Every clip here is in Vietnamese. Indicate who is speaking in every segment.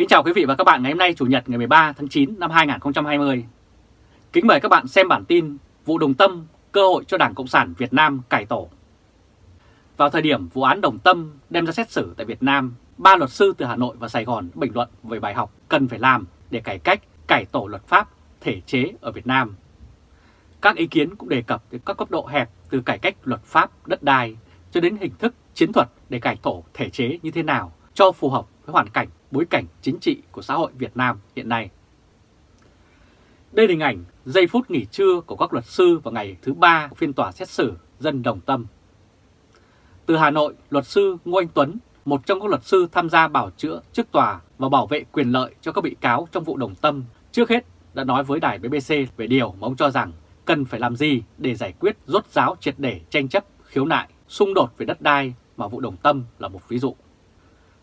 Speaker 1: Kính chào quý vị và các bạn ngày hôm nay Chủ nhật ngày 13 tháng 9 năm 2020. Kính mời các bạn xem bản tin Vụ Đồng Tâm cơ hội cho Đảng Cộng sản Việt Nam cải tổ. Vào thời điểm vụ án Đồng Tâm đem ra xét xử tại Việt Nam, ba luật sư từ Hà Nội và Sài Gòn bình luận về bài học cần phải làm để cải cách, cải tổ luật pháp, thể chế ở Việt Nam. Các ý kiến cũng đề cập đến các cấp độ hẹp từ cải cách luật pháp, đất đai cho đến hình thức chiến thuật để cải tổ thể chế như thế nào cho phù hợp với hoàn cảnh, bối cảnh chính trị của xã hội Việt Nam hiện nay. Đây là hình ảnh giây phút nghỉ trưa của các luật sư vào ngày thứ ba của phiên tòa xét xử dân đồng tâm. Từ Hà Nội, luật sư Ngô Anh Tuấn, một trong các luật sư tham gia bảo chữa trước tòa và bảo vệ quyền lợi cho các bị cáo trong vụ đồng tâm, trước hết đã nói với đài BBC về điều mà ông cho rằng cần phải làm gì để giải quyết rốt ráo triệt để tranh chấp, khiếu nại, xung đột về đất đai mà vụ đồng tâm là một ví dụ.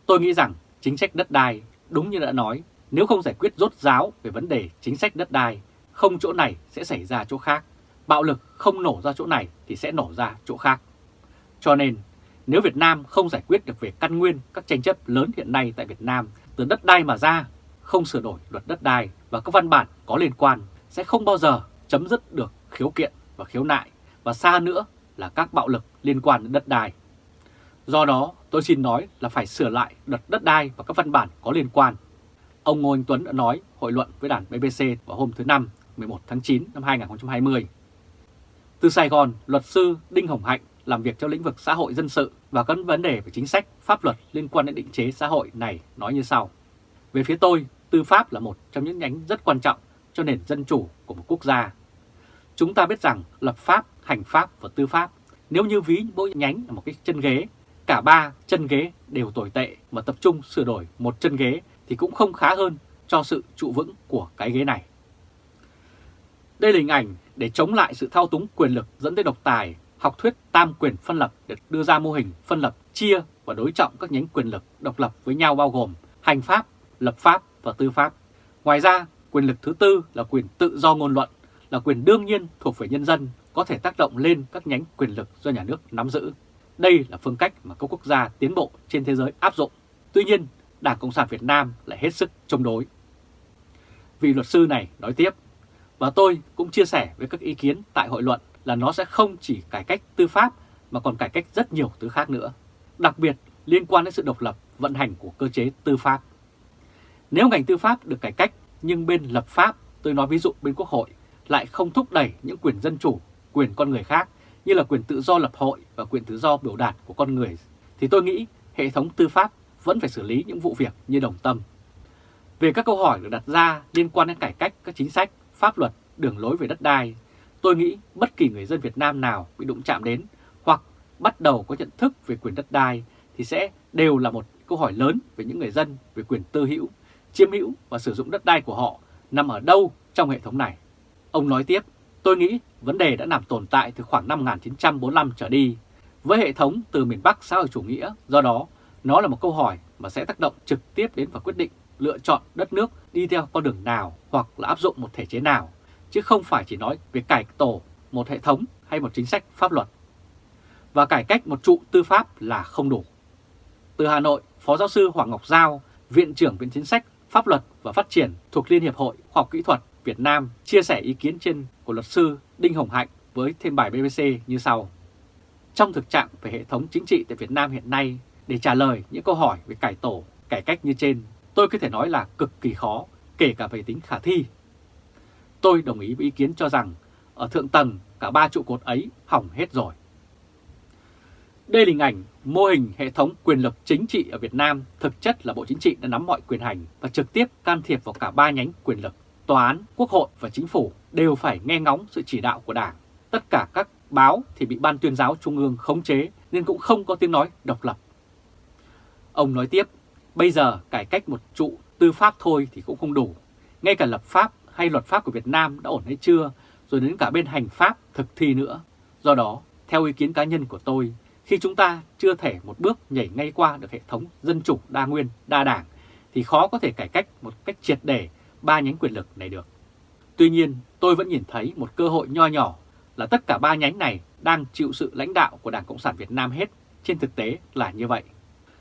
Speaker 1: Tôi nghĩ rằng chính sách đất đai, đúng như đã nói, nếu không giải quyết rốt ráo về vấn đề chính sách đất đai, không chỗ này sẽ xảy ra chỗ khác. Bạo lực không nổ ra chỗ này thì sẽ nổ ra chỗ khác. Cho nên, nếu Việt Nam không giải quyết được về căn nguyên các tranh chấp lớn hiện nay tại Việt Nam từ đất đai mà ra, không sửa đổi luật đất đai và các văn bản có liên quan sẽ không bao giờ chấm dứt được khiếu kiện và khiếu nại và xa nữa là các bạo lực liên quan đến đất đai. Do đó, tôi xin nói là phải sửa lại luật đất đai và các văn bản có liên quan. Ông Ngô Anh Tuấn đã nói hội luận với đảng BBC vào hôm thứ Năm 11 tháng 9 năm 2020. Từ Sài Gòn, luật sư Đinh Hồng Hạnh làm việc trong lĩnh vực xã hội dân sự và các vấn đề về chính sách, pháp luật liên quan đến định chế xã hội này nói như sau. Về phía tôi, tư pháp là một trong những nhánh rất quan trọng cho nền dân chủ của một quốc gia. Chúng ta biết rằng lập pháp, hành pháp và tư pháp nếu như ví mỗi nhánh là một cái chân ghế, cả ba chân ghế đều tồi tệ mà tập trung sửa đổi một chân ghế thì cũng không khá hơn cho sự trụ vững của cái ghế này. Đây là hình ảnh để chống lại sự thao túng quyền lực dẫn tới độc tài, học thuyết tam quyền phân lập được đưa ra mô hình phân lập chia và đối trọng các nhánh quyền lực độc lập với nhau bao gồm hành pháp, lập pháp và tư pháp. Ngoài ra, quyền lực thứ tư là quyền tự do ngôn luận, là quyền đương nhiên thuộc về nhân dân, có thể tác động lên các nhánh quyền lực do nhà nước nắm giữ. Đây là phương cách mà các quốc gia tiến bộ trên thế giới áp dụng. Tuy nhiên, Đảng Cộng sản Việt Nam lại hết sức chống đối. Vị luật sư này nói tiếp, và tôi cũng chia sẻ với các ý kiến tại hội luận là nó sẽ không chỉ cải cách tư pháp mà còn cải cách rất nhiều thứ khác nữa, đặc biệt liên quan đến sự độc lập vận hành của cơ chế tư pháp. Nếu ngành tư pháp được cải cách nhưng bên lập pháp, tôi nói ví dụ bên Quốc hội, lại không thúc đẩy những quyền dân chủ, quyền con người khác như là quyền tự do lập hội và quyền tự do biểu đạt của con người, thì tôi nghĩ hệ thống tư pháp vẫn phải xử lý những vụ việc như đồng tâm. Về các câu hỏi được đặt ra liên quan đến cải cách các chính sách, pháp luật, đường lối về đất đai, tôi nghĩ bất kỳ người dân Việt Nam nào bị đụng chạm đến hoặc bắt đầu có nhận thức về quyền đất đai thì sẽ đều là một câu hỏi lớn về những người dân về quyền tư hữu, chiếm hữu và sử dụng đất đai của họ nằm ở đâu trong hệ thống này. Ông nói tiếp, tôi nghĩ vấn đề đã nằm tồn tại từ khoảng năm 1945 trở đi với hệ thống từ miền Bắc xã hội chủ nghĩa, do đó nó là một câu hỏi mà sẽ tác động trực tiếp đến và quyết định lựa chọn đất nước đi theo con đường nào hoặc là áp dụng một thể chế nào, chứ không phải chỉ nói về cải tổ một hệ thống hay một chính sách pháp luật. Và cải cách một trụ tư pháp là không đủ. Từ Hà Nội, Phó Giáo sư Hoàng Ngọc Giao, Viện trưởng Viện Chính sách, Pháp luật và Phát triển thuộc Liên Hiệp Hội Khoa học Kỹ thuật Việt Nam chia sẻ ý kiến trên của luật sư Đinh Hồng Hạnh với thêm bài BBC như sau. Trong thực trạng về hệ thống chính trị tại Việt Nam hiện nay, để trả lời những câu hỏi về cải tổ, cải cách như trên, tôi có thể nói là cực kỳ khó, kể cả về tính khả thi. Tôi đồng ý với ý kiến cho rằng ở thượng tầng cả ba trụ cột ấy hỏng hết rồi. Đây là hình ảnh mô hình hệ thống quyền lực chính trị ở Việt Nam thực chất là Bộ Chính trị đã nắm mọi quyền hành và trực tiếp can thiệp vào cả ba nhánh quyền lực. Tòa án, Quốc hội và Chính phủ đều phải nghe ngóng sự chỉ đạo của Đảng. Tất cả các báo thì bị Ban tuyên giáo Trung ương khống chế nên cũng không có tiếng nói độc lập. Ông nói tiếp, bây giờ cải cách một trụ tư pháp thôi thì cũng không đủ. Ngay cả lập pháp hay luật pháp của Việt Nam đã ổn hay chưa, rồi đến cả bên hành pháp thực thi nữa. Do đó, theo ý kiến cá nhân của tôi, khi chúng ta chưa thể một bước nhảy ngay qua được hệ thống dân chủ đa nguyên, đa đảng, thì khó có thể cải cách một cách triệt để ba nhánh quyền lực này được. Tuy nhiên, tôi vẫn nhìn thấy một cơ hội nho nhỏ là tất cả ba nhánh này đang chịu sự lãnh đạo của Đảng Cộng sản Việt Nam hết, trên thực tế là như vậy.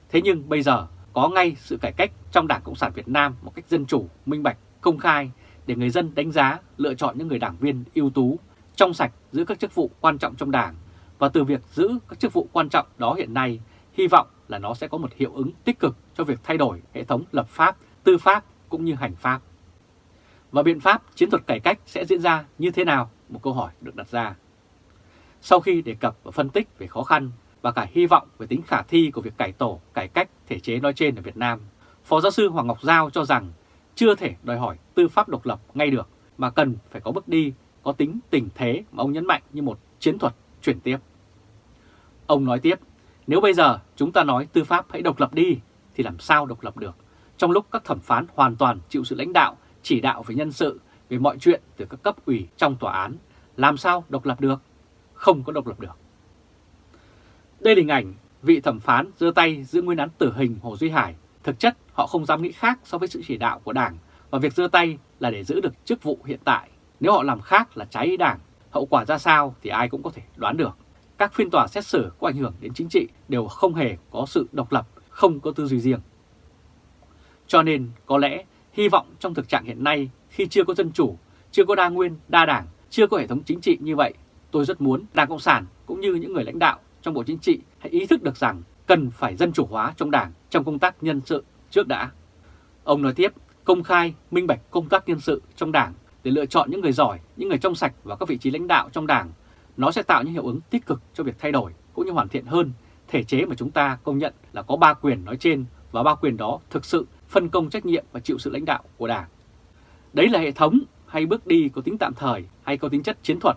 Speaker 1: Thế nhưng bây giờ có ngay sự cải cách trong Đảng Cộng sản Việt Nam một cách dân chủ, minh bạch, công khai để người dân đánh giá, lựa chọn những người đảng viên ưu tú, trong sạch giữ các chức vụ quan trọng trong Đảng. Và từ việc giữ các chức vụ quan trọng đó hiện nay, hy vọng là nó sẽ có một hiệu ứng tích cực cho việc thay đổi hệ thống lập pháp, tư pháp cũng như hành pháp. Và biện pháp chiến thuật cải cách sẽ diễn ra như thế nào? Một câu hỏi được đặt ra. Sau khi đề cập và phân tích về khó khăn và cả hy vọng về tính khả thi của việc cải tổ, cải cách thể chế nói trên ở Việt Nam, Phó giáo sư Hoàng Ngọc Giao cho rằng chưa thể đòi hỏi tư pháp độc lập ngay được mà cần phải có bước đi có tính tình thế mà ông nhấn mạnh như một chiến thuật chuyển tiếp. Ông nói tiếp, nếu bây giờ chúng ta nói tư pháp hãy độc lập đi thì làm sao độc lập được trong lúc các thẩm phán hoàn toàn chịu sự lãnh đạo, chỉ đạo về nhân sự, về mọi chuyện từ các cấp ủy trong tòa án, làm sao độc lập được? Không có độc lập được. Đây là hình ảnh vị thẩm phán giơ tay giữ nguyên án tử hình Hồ Duy Hải. Thực chất họ không dám nghĩ khác so với sự chỉ đạo của Đảng và việc giơ tay là để giữ được chức vụ hiện tại. Nếu họ làm khác là trái ý Đảng, hậu quả ra sao thì ai cũng có thể đoán được. Các phiên tòa xét xử có ảnh hưởng đến chính trị đều không hề có sự độc lập, không có tư duy riêng. Cho nên có lẽ hy vọng trong thực trạng hiện nay khi chưa có dân chủ, chưa có đa nguyên, đa đảng, chưa có hệ thống chính trị như vậy, tôi rất muốn Đảng Cộng sản cũng như những người lãnh đạo trong Bộ Chính trị hãy ý thức được rằng cần phải dân chủ hóa trong Đảng trong công tác nhân sự trước đã. Ông nói tiếp, công khai, minh bạch công tác nhân sự trong Đảng để lựa chọn những người giỏi, những người trong sạch vào các vị trí lãnh đạo trong Đảng. Nó sẽ tạo những hiệu ứng tích cực cho việc thay đổi cũng như hoàn thiện hơn thể chế mà chúng ta công nhận là có ba quyền nói trên và ba quyền đó thực sự phân công trách nhiệm và chịu sự lãnh đạo của Đảng. Đấy là hệ thống hay bước đi có tính tạm thời hay có tính chất chiến thuật.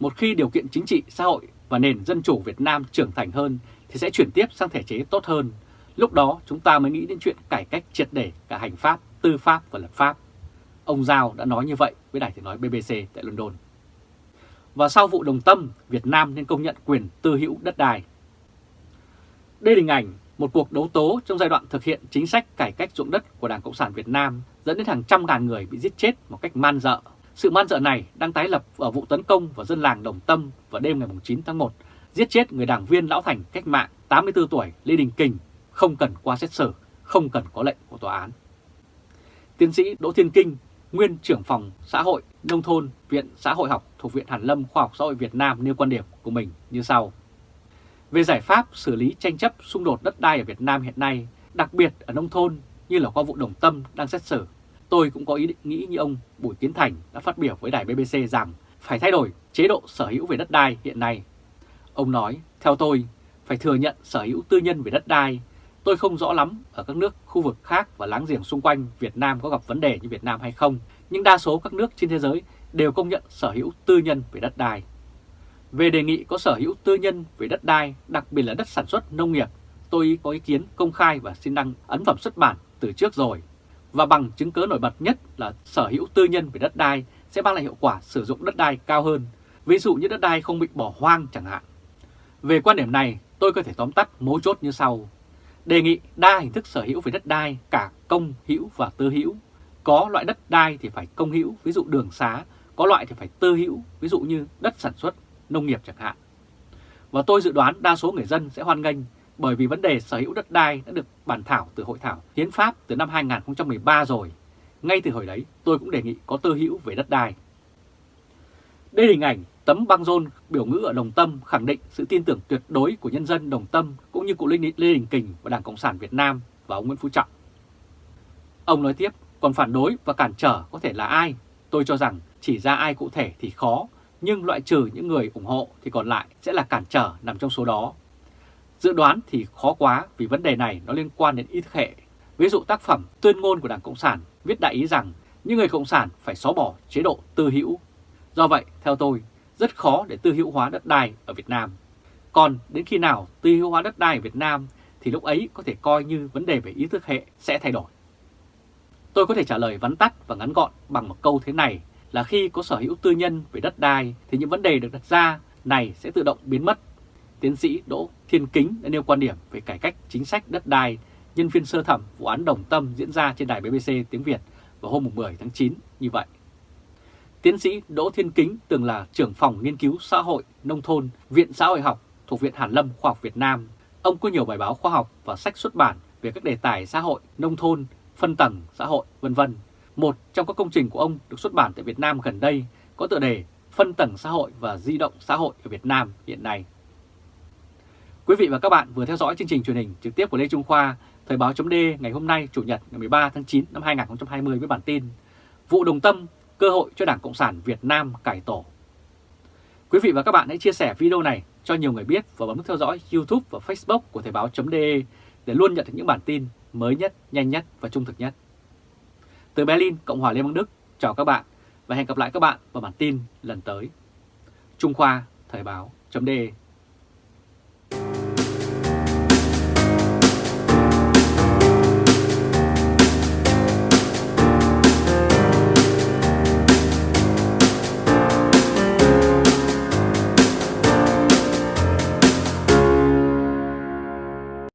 Speaker 1: Một khi điều kiện chính trị, xã hội và nền dân chủ Việt Nam trưởng thành hơn thì sẽ chuyển tiếp sang thể chế tốt hơn. Lúc đó chúng ta mới nghĩ đến chuyện cải cách triệt để cả hành pháp, tư pháp và lập pháp. Ông Giao đã nói như vậy với đài tiếng nói BBC tại London. Và sau vụ đồng tâm, Việt Nam nên công nhận quyền tư hữu đất đai. Đây là hình ảnh một cuộc đấu tố trong giai đoạn thực hiện chính sách cải cách ruộng đất của Đảng Cộng sản Việt Nam dẫn đến hàng trăm ngàn người bị giết chết một cách man dợ. Sự man dợ này đang tái lập ở vụ tấn công vào dân làng Đồng Tâm vào đêm ngày 9 tháng 1, giết chết người đảng viên lão thành cách mạng 84 tuổi Lê Đình Kình, không cần qua xét xử, không cần có lệnh của tòa án. Tiến sĩ Đỗ Thiên Kinh, nguyên trưởng phòng xã hội nông thôn Viện Xã hội học thuộc Viện Hàn Lâm Khoa học Xã hội Việt Nam nêu quan điểm của mình như sau. Về giải pháp xử lý tranh chấp xung đột đất đai ở Việt Nam hiện nay, đặc biệt ở nông thôn như là qua vụ Đồng Tâm đang xét xử, tôi cũng có ý định nghĩ như ông Bùi Tiến Thành đã phát biểu với đài BBC rằng phải thay đổi chế độ sở hữu về đất đai hiện nay. Ông nói, theo tôi, phải thừa nhận sở hữu tư nhân về đất đai. Tôi không rõ lắm ở các nước khu vực khác và láng giềng xung quanh Việt Nam có gặp vấn đề như Việt Nam hay không, nhưng đa số các nước trên thế giới đều công nhận sở hữu tư nhân về đất đai. Về đề nghị có sở hữu tư nhân về đất đai, đặc biệt là đất sản xuất nông nghiệp, tôi có ý kiến công khai và xin đăng ấn phẩm xuất bản từ trước rồi. Và bằng chứng cớ nổi bật nhất là sở hữu tư nhân về đất đai sẽ mang lại hiệu quả sử dụng đất đai cao hơn, ví dụ như đất đai không bị bỏ hoang chẳng hạn. Về quan điểm này, tôi có thể tóm tắt mấu chốt như sau. Đề nghị đa hình thức sở hữu về đất đai cả công hữu và tư hữu. Có loại đất đai thì phải công hữu, ví dụ đường xá, có loại thì phải tư hữu, ví dụ như đất sản xuất, nông nghiệp chẳng hạn. Và tôi dự đoán đa số người dân sẽ hoan nghênh bởi vì vấn đề sở hữu đất đai đã được bàn thảo từ hội thảo hiến pháp từ năm 2013 rồi. Ngay từ hồi đấy tôi cũng đề nghị có tư hữu về đất đai. Đây là hình ảnh tấm băng rôn biểu ngữ ở Đồng Tâm khẳng định sự tin tưởng tuyệt đối của nhân dân Đồng Tâm cũng như cụ Lê Đình Kình và Đảng Cộng sản Việt Nam và ông Nguyễn Phú Trọng. Ông nói tiếp, còn phản đối và cản trở có thể là ai? Tôi cho rằng chỉ ra ai cụ thể thì khó, nhưng loại trừ những người ủng hộ thì còn lại sẽ là cản trở nằm trong số đó. Dự đoán thì khó quá vì vấn đề này nó liên quan đến ý thức hệ. Ví dụ tác phẩm tuyên ngôn của Đảng Cộng sản viết đại ý rằng những người Cộng sản phải xóa bỏ chế độ tư hữu. Do vậy, theo tôi, rất khó để tư hữu hóa đất đai ở Việt Nam. Còn đến khi nào tư hữu hóa đất đai ở Việt Nam thì lúc ấy có thể coi như vấn đề về ý thức hệ sẽ thay đổi. Tôi có thể trả lời vắn tắt và ngắn gọn bằng một câu thế này là khi có sở hữu tư nhân về đất đai thì những vấn đề được đặt ra này sẽ tự động biến mất. Tiến sĩ Đỗ Thiên Kính đã nêu quan điểm về cải cách chính sách đất đai nhân phiên sơ thẩm vụ án Đồng Tâm diễn ra trên đài BBC tiếng Việt vào hôm 10 tháng 9 như vậy. Tiến sĩ Đỗ Thiên Kính từng là trưởng phòng nghiên cứu xã hội nông thôn Viện Xã hội học thuộc Viện Hàn Lâm Khoa học Việt Nam. Ông có nhiều bài báo khoa học và sách xuất bản về các đề tài xã hội, nông thôn, phân tầng xã hội, vân vân. Một trong các công trình của ông được xuất bản tại Việt Nam gần đây có tựa đề Phân tầng xã hội và di động xã hội ở Việt Nam hiện nay. Quý vị và các bạn vừa theo dõi chương trình truyền hình trực tiếp của Lê Trung Khoa, Thời báo chấm ngày hôm nay Chủ nhật ngày 13 tháng 9 năm 2020 với bản tin Vụ Đồng Tâm, cơ hội cho Đảng Cộng sản Việt Nam cải tổ. Quý vị và các bạn hãy chia sẻ video này cho nhiều người biết và bấm theo dõi YouTube và Facebook của Thời báo chấm để luôn nhận được những bản tin mới nhất, nhanh nhất và trung thực nhất. Từ Berlin, Cộng hòa Liên bang Đức, chào các bạn và hẹn gặp lại các bạn vào bản tin lần tới. Trung Khoa, Thời báo, chấm